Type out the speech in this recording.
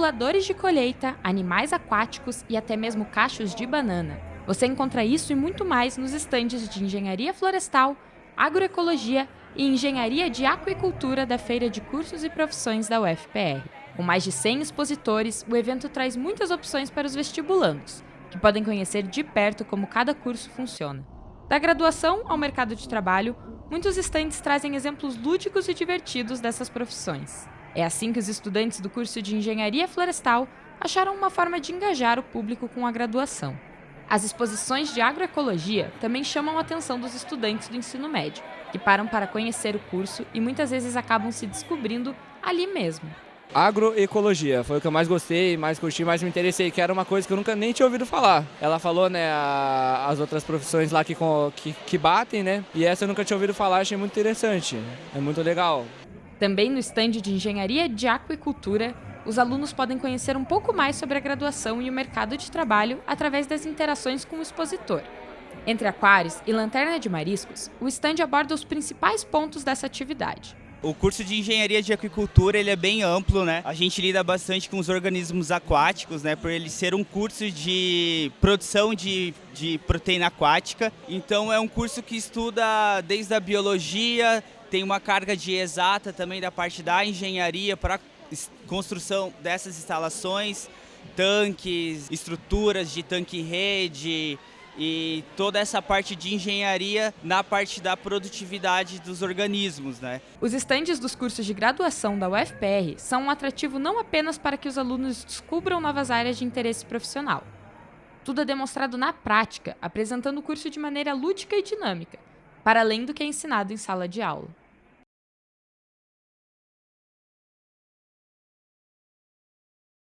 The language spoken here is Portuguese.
simuladores de colheita, animais aquáticos e até mesmo cachos de banana. Você encontra isso e muito mais nos estandes de engenharia florestal, agroecologia e engenharia de aquicultura da Feira de Cursos e Profissões da UFPR. Com mais de 100 expositores, o evento traz muitas opções para os vestibulandos, que podem conhecer de perto como cada curso funciona. Da graduação ao mercado de trabalho, muitos estandes trazem exemplos lúdicos e divertidos dessas profissões. É assim que os estudantes do curso de Engenharia Florestal acharam uma forma de engajar o público com a graduação. As exposições de agroecologia também chamam a atenção dos estudantes do ensino médio, que param para conhecer o curso e muitas vezes acabam se descobrindo ali mesmo. Agroecologia foi o que eu mais gostei, mais curti, mais me interessei, que era uma coisa que eu nunca nem tinha ouvido falar. Ela falou, né, a, as outras profissões lá que, que, que batem, né, e essa eu nunca tinha ouvido falar, achei muito interessante, é muito legal. Também no estande de Engenharia de Aquicultura, os alunos podem conhecer um pouco mais sobre a graduação e o mercado de trabalho através das interações com o expositor. Entre aquários e lanterna de mariscos, o estande aborda os principais pontos dessa atividade. O curso de engenharia de aquicultura ele é bem amplo, né? A gente lida bastante com os organismos aquáticos, né? Por ele ser um curso de produção de, de proteína aquática. Então é um curso que estuda desde a biologia, tem uma carga de exata também da parte da engenharia para construção dessas instalações, tanques, estruturas de tanque-rede e toda essa parte de engenharia na parte da produtividade dos organismos. Né? Os estandes dos cursos de graduação da UFPR são um atrativo não apenas para que os alunos descubram novas áreas de interesse profissional. Tudo é demonstrado na prática, apresentando o curso de maneira lúdica e dinâmica, para além do que é ensinado em sala de aula.